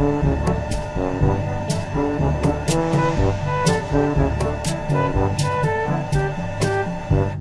Thank